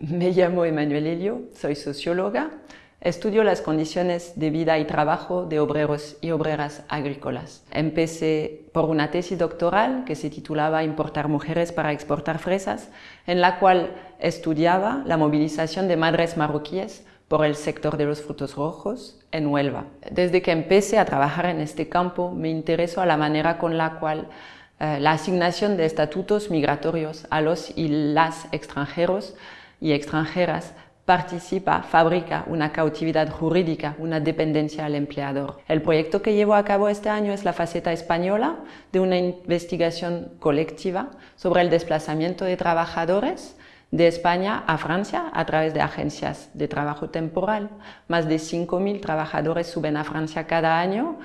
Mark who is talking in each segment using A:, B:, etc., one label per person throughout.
A: Me llamo Emanuel Helio, soy socióloga. Estudio las condiciones de vida y trabajo de obreros y obreras agrícolas. Empecé por una tesis doctoral que se titulaba Importar mujeres para exportar fresas, en la cual estudiaba la movilización de madres marroquíes por el sector de los frutos rojos en Huelva. Desde que empecé a trabajar en este campo me interesó a la manera con la cual eh, la asignación de estatutos migratorios a los y las extranjeros y extranjeras participa, fabrica una cautividad jurídica, una dependencia al empleador. El proyecto que llevo a cabo este año es la faceta española de una investigación colectiva sobre el desplazamiento de trabajadores de España a Francia a través de agencias de trabajo temporal. Más de 5.000 trabajadores suben a Francia cada año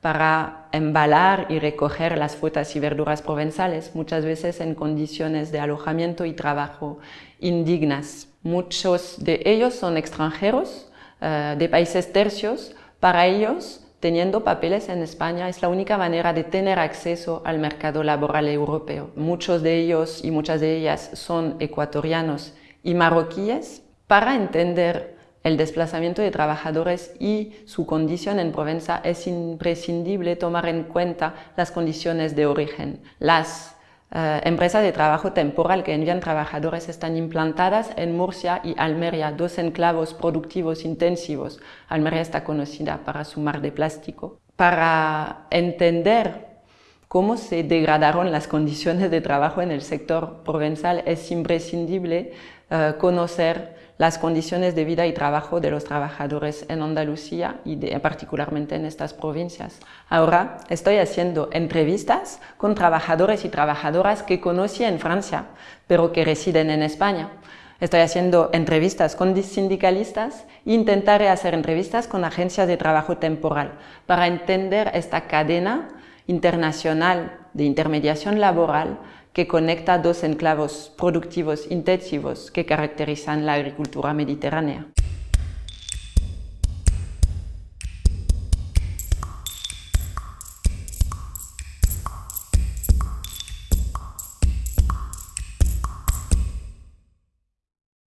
A: para embalar y recoger las frutas y verduras provenzales, muchas veces en condiciones de alojamiento y trabajo indignas. Muchos de ellos son extranjeros eh, de países tercios. Para ellos, teniendo papeles en España es la única manera de tener acceso al mercado laboral europeo. Muchos de ellos y muchas de ellas son ecuatorianos y marroquíes. Para entender el desplazamiento de trabajadores y su condición en Provenza es imprescindible tomar en cuenta las condiciones de origen. Las eh, empresas de trabajo temporal que envían trabajadores están implantadas en Murcia y Almería, dos enclavos productivos intensivos. Almería está conocida para su mar de plástico. Para entender cómo se degradaron las condiciones de trabajo en el sector provenzal es imprescindible eh, conocer las condiciones de vida y trabajo de los trabajadores en Andalucía y particularmente en estas provincias. Ahora estoy haciendo entrevistas con trabajadores y trabajadoras que conocí en Francia, pero que residen en España. Estoy haciendo entrevistas con sindicalistas e intentaré hacer entrevistas con agencias de trabajo temporal para entender esta cadena internacional de intermediación laboral que conecta dos enclavos productivos intensivos que caracterizan la agricultura mediterránea.